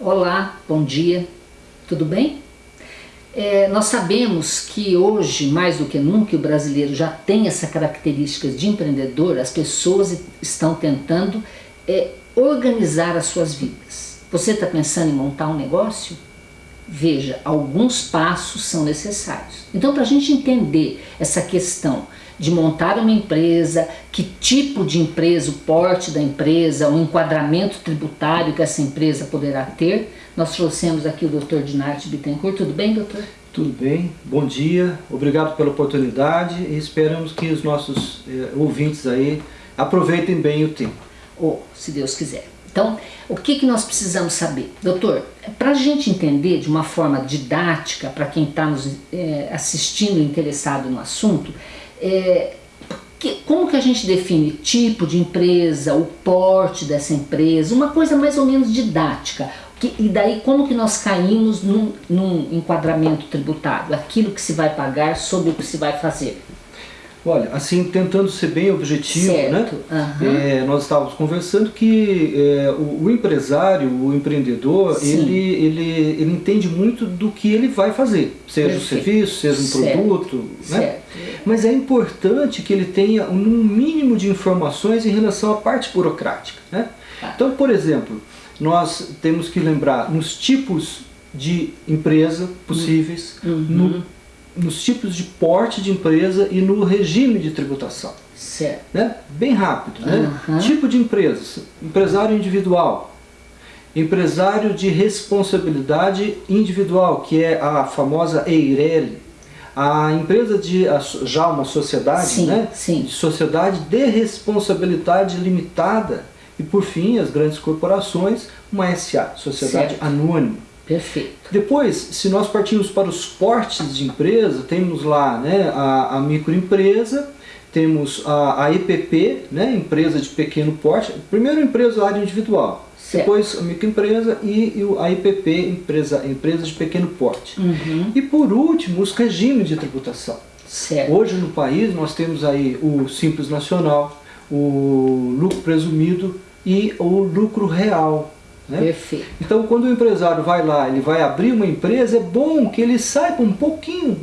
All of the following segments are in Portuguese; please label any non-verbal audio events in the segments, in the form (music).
Olá, bom dia, tudo bem? É, nós sabemos que hoje, mais do que nunca, o brasileiro já tem essa característica de empreendedor, as pessoas estão tentando é, organizar as suas vidas. Você está pensando em montar um negócio? Veja, alguns passos são necessários. Então, para a gente entender essa questão de montar uma empresa, que tipo de empresa, o porte da empresa, o enquadramento tributário que essa empresa poderá ter, nós trouxemos aqui o Dr. Dinarte Bittencourt. Tudo bem, doutor? Tudo bem, bom dia, obrigado pela oportunidade e esperamos que os nossos eh, ouvintes aí aproveitem bem o tempo. Ou, oh, se Deus quiser. Então, o que, que nós precisamos saber? Doutor, para a gente entender de uma forma didática, para quem está nos é, assistindo interessado no assunto, é, que, como que a gente define tipo de empresa, o porte dessa empresa, uma coisa mais ou menos didática. Que, e daí como que nós caímos num, num enquadramento tributário, aquilo que se vai pagar sobre o que se vai fazer. Olha, assim, tentando ser bem objetivo, né? certo. né? Uhum. É, nós estávamos conversando que é, o, o, empresário, o empreendedor, ele, ele, ele entende muito do que ele vai fazer, seja Perfeito. um serviço, seja um certo. produto, né? Certo. Mas é importante que ele tenha um mínimo de informações em relação à parte burocrática, né? Ah. Então, por exemplo, nós temos que lembrar nos tipos de empresa possíveis, uhum. no nos tipos de porte de empresa e no regime de tributação. Certo. Né? Bem rápido. Né? Uhum. Tipo de empresa, empresário individual, empresário de responsabilidade individual, que é a famosa EIRELI, a empresa de já uma sociedade, sim, né? Sim. De sociedade de responsabilidade limitada e por fim as grandes corporações, uma SA, sociedade certo. anônima. Perfeito. Depois, se nós partimos para os portes de empresa, temos lá né, a, a microempresa, temos a, a EPP, né, empresa de pequeno porte, primeiro empresário individual, certo. depois a microempresa e, e a EPP, empresa, empresa de pequeno porte. Uhum. E por último, os regimes de tributação. Certo. Hoje no país nós temos aí o Simples Nacional, o lucro presumido e o lucro real. Né? Perfeito. Então, quando o empresário vai lá, ele vai abrir uma empresa, é bom que ele saiba um pouquinho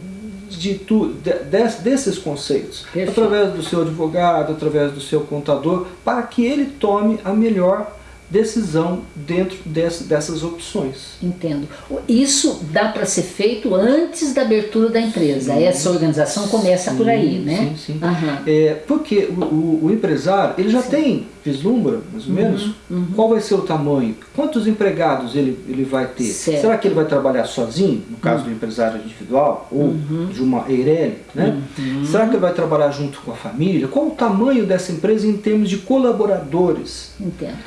de tu, de, desses conceitos, Perfeito. através do seu advogado, através do seu contador, para que ele tome a melhor decisão dentro desse, dessas opções. Entendo. Isso dá para ser feito antes da abertura da empresa. Sim, Essa organização começa sim, por aí, né? Sim, sim. Uhum. É, porque o, o, o, empresário, ele já sim. tem, vislumbra, mais ou uhum, menos, uhum. qual vai ser o tamanho, quantos empregados ele, ele vai ter. Certo. Será que ele vai trabalhar sozinho, no caso do uhum. empresário individual, ou uhum. de uma EIRELI, né? Uhum. Será que ele vai trabalhar junto com a família? Qual o tamanho dessa empresa em termos de colaboradores? Entendo.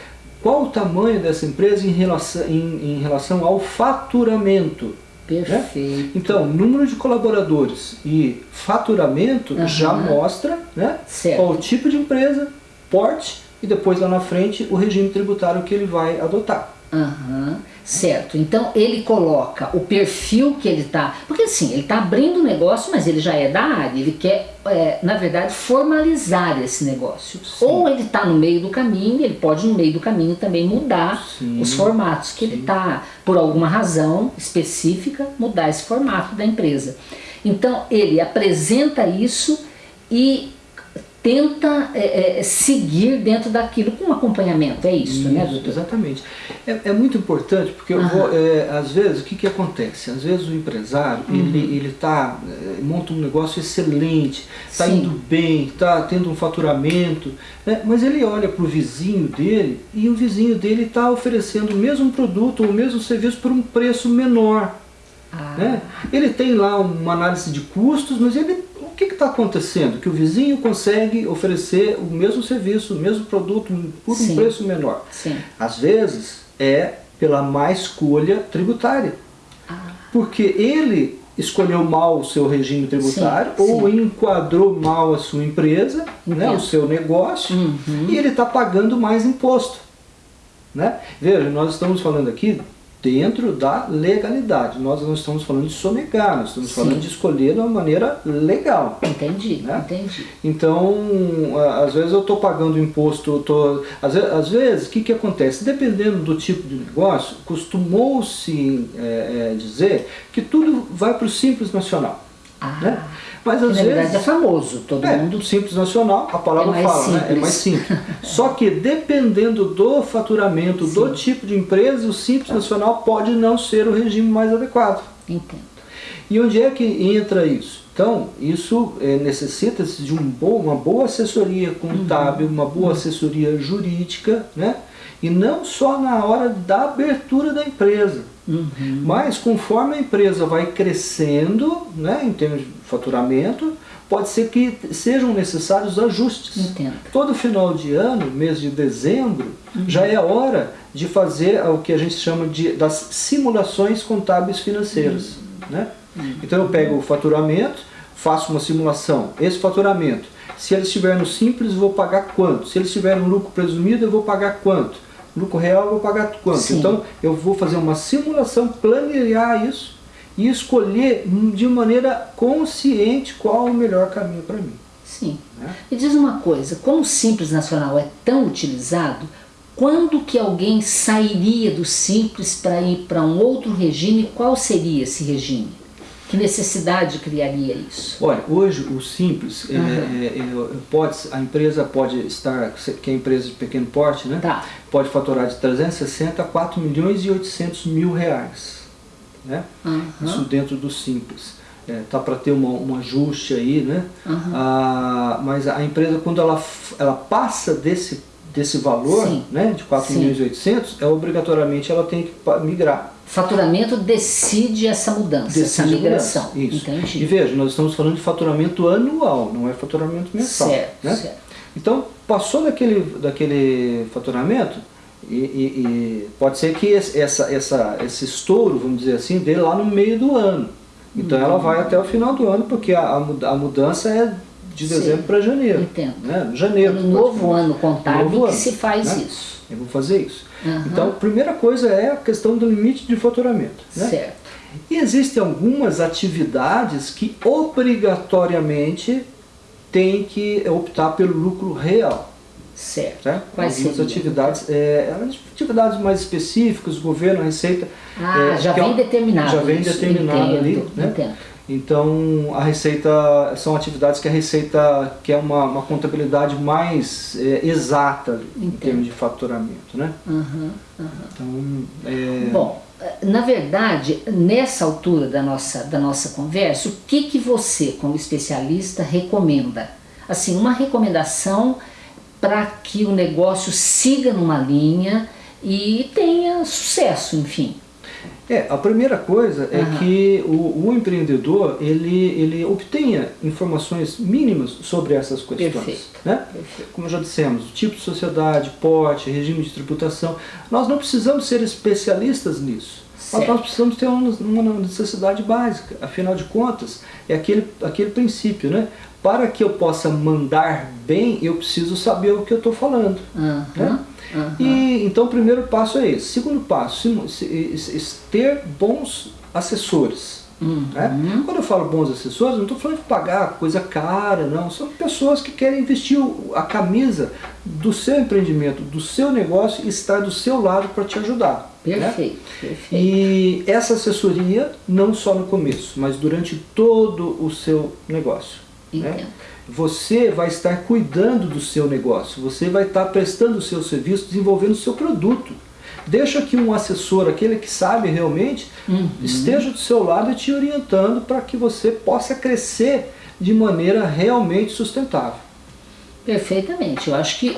Qual o tamanho dessa empresa em relação, em, em relação ao faturamento? Perfeito. Né? Então, número de colaboradores e faturamento uhum. já mostra né, qual o tipo de empresa, porte e depois lá na frente o regime tributário que ele vai adotar. Uhum. Certo, então ele coloca o perfil que ele está, porque assim, ele está abrindo o negócio, mas ele já é da área, ele quer, é, na verdade, formalizar esse negócio. Sim. Ou ele está no meio do caminho, ele pode no meio do caminho também mudar Sim. os formatos que Sim. ele está, por alguma razão específica, mudar esse formato da empresa. Então ele apresenta isso e tenta é, é, seguir dentro daquilo com acompanhamento, é isso, né, isso né doutor? Exatamente. É, é, muito importante porque vou, é, às vezes o que, que acontece? Às vezes o empresário uhum. ele, ele tá, é, monta um negócio excelente, está indo bem, está tendo um faturamento, né? mas ele olha para o vizinho dele e o vizinho dele está oferecendo o mesmo produto ou o mesmo serviço por um preço menor. Ah. Né? Ele tem lá uma análise de custos, mas ele o que está acontecendo? Que o vizinho consegue oferecer o mesmo serviço, o mesmo produto por Sim. um preço menor. Sim. Às vezes é pela má escolha tributária. Ah. Porque ele escolheu mal o seu regime tributário sim, ou sim. enquadrou mal a sua empresa, né, o seu negócio, uhum. e ele está pagando mais imposto. Né? Veja, nós estamos falando aqui dentro da legalidade. Nós não estamos falando de sonegar, nós estamos Sim. falando de escolher de uma maneira legal. Entendi, né? entendi. Então, às vezes eu estou pagando imposto, tô, às, vezes, às vezes, o que, que acontece? Dependendo do tipo de negócio, costumou-se é, é, dizer que tudo vai para o Simples Nacional. Ah. Né? Mas às vezes, verdade é famoso, todo é, mundo. Simples nacional, a palavra é fala, simples. né? É mais simples. (laughs) Só que dependendo do faturamento, Sim. do tipo de empresa, o simples nacional pode não ser o regime mais adequado. Entendo. E onde é que entra isso? Então, isso é, necessita de um bom, uma boa assessoria contábil, uhum. uma boa assessoria jurídica, né? E não só na hora da abertura da empresa. Uhum. Mas conforme a empresa vai crescendo, né, em termos de faturamento, pode ser que sejam necessários ajustes. Entendo. Todo final de ano, mês de dezembro, uhum. já é hora de fazer o que a gente chama de, das simulações contábeis financeiras. Uhum. Né? Então eu pego o faturamento, faço uma simulação. Esse faturamento, se ele estiver no simples, eu vou pagar quanto? Se ele estiver no lucro presumido, eu vou pagar quanto? lucro real eu vou pagar quanto? Sim. Então eu vou fazer uma simulação, planejar isso e escolher de maneira consciente qual o melhor caminho para mim. Sim. Né? E diz uma coisa, como o Simples Nacional é tão utilizado, quando que alguém sairia do Simples para ir para um outro regime, qual seria esse regime? Que necessidade criaria isso? Olha, hoje o simples, uhum. é, é, pode, a empresa pode estar, que é empresa de pequeno porte, né? Tá. Pode faturar de 360 a 4 milhões e 800 mil reais. Né? Uhum. Isso dentro do simples. É, tá para ter uma, um ajuste aí, né? Uhum. Ah, mas a empresa, quando ela, ela passa desse, desse valor, Sim. né, de 4 Sim. milhões e 800, é, obrigatoriamente ela tem que migrar faturamento decide essa mudança, decide essa migração. Isso. Entendi. E veja, nós estamos falando de faturamento anual, não é faturamento mensal. Certo, né? certo. Então, passou daquele, daquele faturamento, e, e, e, pode ser que essa, essa, esse estouro, vamos dizer assim, dê lá no meio do ano. Então ela vai até o final do ano, porque a, a mudança é de dezembro para janeiro. Entendo. Né? Janeiro. No novo ano contábil novo que ano, se faz né? isso. Eu vou fazer isso. Uhum. Então, a primeira coisa é a questão do limite de faturamento. Né? Certo. E existem algumas atividades que obrigatoriamente tem que optar pelo lucro real. Certo. certo? Quais Algumas atividades, é, atividades mais específicas, governo, Receita... Ah, é, já vem é, determinado Já vem determinado entendo, ali. Né? Entendo. Então, a Receita, são atividades que a Receita quer uma, uma contabilidade mais é, exata em termos de faturamento, né? Uhum, uhum. Então, é... Bom, na verdade, nessa altura da nossa, da nossa conversa, o que, que você, como especialista, recomenda? Assim, uma recomendação para que o negócio siga numa linha e tenha sucesso, enfim. É, a primeira coisa é uhum. que o, o, empreendedor ele, ele obtenha informações mínimas sobre essas questões. Perfeito. Né? Perfeito. Como já dissemos, tipo de sociedade, porte, regime de tributação. Nós não precisamos ser especialistas nisso. Mas nós precisamos ter uma, uma necessidade básica. Afinal de contas, é aquele, aquele princípio, né? Para que eu possa mandar bem, eu preciso saber o que eu estou falando. Uhum. Né? Uhum. E, então o primeiro passo é esse. Segundo passo, ter bons assessores. Uhum. Né? Quando eu falo bons assessores, não estou falando de pagar coisa cara, não. São pessoas que querem investir a camisa do seu empreendimento, do seu negócio e estar do seu lado para te ajudar. Perfeito, né? perfeito. E essa assessoria, não só no começo, mas durante todo o seu negócio. Né? Entendo. Né? você vai estar cuidando do seu negócio, você vai estar prestando o seu serviço, desenvolvendo o seu produto. Deixa que um assessor, aquele que sabe realmente, uhum. esteja do seu lado e te orientando para que você possa crescer de maneira realmente sustentável. Perfeitamente. Eu acho que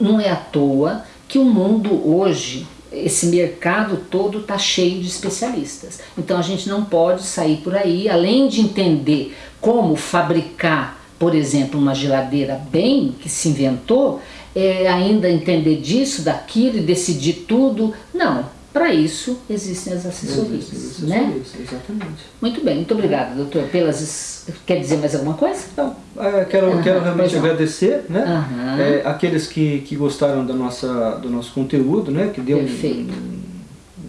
não é à toa que o mundo hoje, esse mercado todo está cheio de especialistas. Então a gente não pode sair por aí, além de entender como fabricar por exemplo, uma geladeira bem que se inventou, é, ainda entender disso, daquilo e decidir tudo. Não, para isso existem as assessorias. Existem né? exatamente. Muito bem, muito obrigada, doutor. Pelas, quer dizer mais alguma coisa? Não, é, quero, uhum, quero realmente agradecer né? Uhum. É, aqueles que, que gostaram da nossa, do nosso conteúdo, né? que deu Perfeito. um,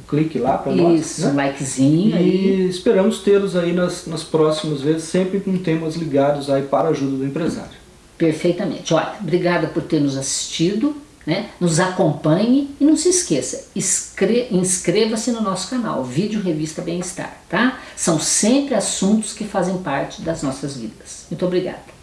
clique lá para nós. Isso, né? um likezinho E aí. esperamos tê-los aí nas, nas próximas vezes, sempre com temas ligados aí para a ajuda do empresário. Perfeitamente. Olha, obrigada por ter nos assistido, né? nos acompanhe e não se esqueça, inscreva-se no nosso canal, Vídeo Revista Bem-Estar, tá? São sempre assuntos que fazem parte das nossas vidas. Muito obrigada.